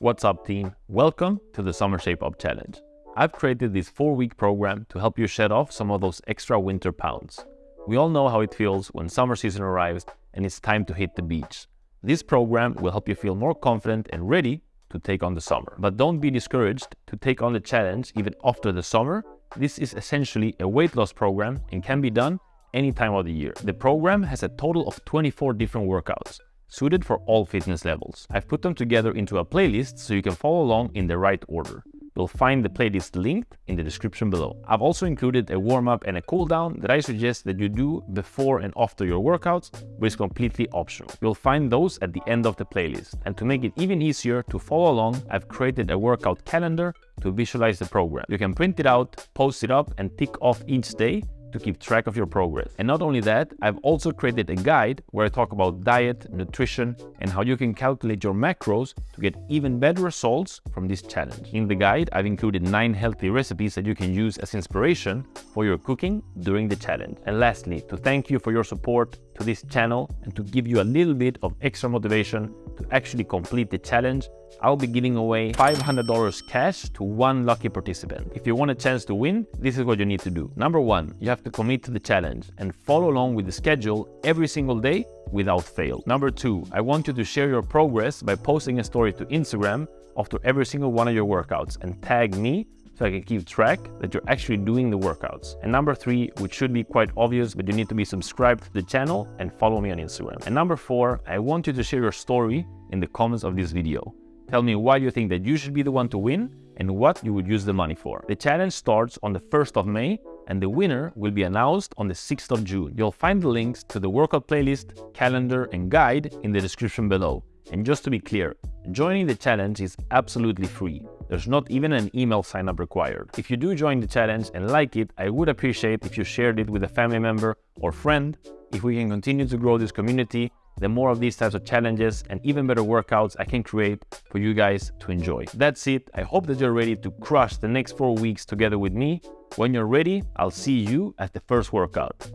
What's up team? Welcome to the Summer Shape Up Challenge. I've created this four-week program to help you shed off some of those extra winter pounds. We all know how it feels when summer season arrives and it's time to hit the beach. This program will help you feel more confident and ready to take on the summer. But don't be discouraged to take on the challenge even after the summer. This is essentially a weight loss program and can be done any time of the year. The program has a total of 24 different workouts suited for all fitness levels. I've put them together into a playlist so you can follow along in the right order. You'll find the playlist linked in the description below. I've also included a warm-up and a cool-down that I suggest that you do before and after your workouts, but is completely optional. You'll find those at the end of the playlist. And to make it even easier to follow along, I've created a workout calendar to visualize the program. You can print it out, post it up, and tick off each day to keep track of your progress. And not only that, I've also created a guide where I talk about diet, nutrition, and how you can calculate your macros to get even better results from this challenge. In the guide, I've included nine healthy recipes that you can use as inspiration for your cooking during the challenge. And lastly, to thank you for your support to this channel and to give you a little bit of extra motivation to actually complete the challenge, I'll be giving away $500 cash to one lucky participant. If you want a chance to win, this is what you need to do. Number one, you have to commit to the challenge and follow along with the schedule every single day without fail. Number two, I want you to share your progress by posting a story to Instagram after every single one of your workouts and tag me so I can keep track that you're actually doing the workouts. And number three, which should be quite obvious, but you need to be subscribed to the channel and follow me on Instagram. And number four, I want you to share your story in the comments of this video. Tell me why you think that you should be the one to win and what you would use the money for. The challenge starts on the 1st of May and the winner will be announced on the 6th of June. You'll find the links to the workout playlist, calendar and guide in the description below. And just to be clear, joining the challenge is absolutely free. There's not even an email sign up required. If you do join the challenge and like it, I would appreciate if you shared it with a family member or friend. If we can continue to grow this community, the more of these types of challenges and even better workouts I can create for you guys to enjoy. That's it. I hope that you're ready to crush the next four weeks together with me. When you're ready, I'll see you at the first workout.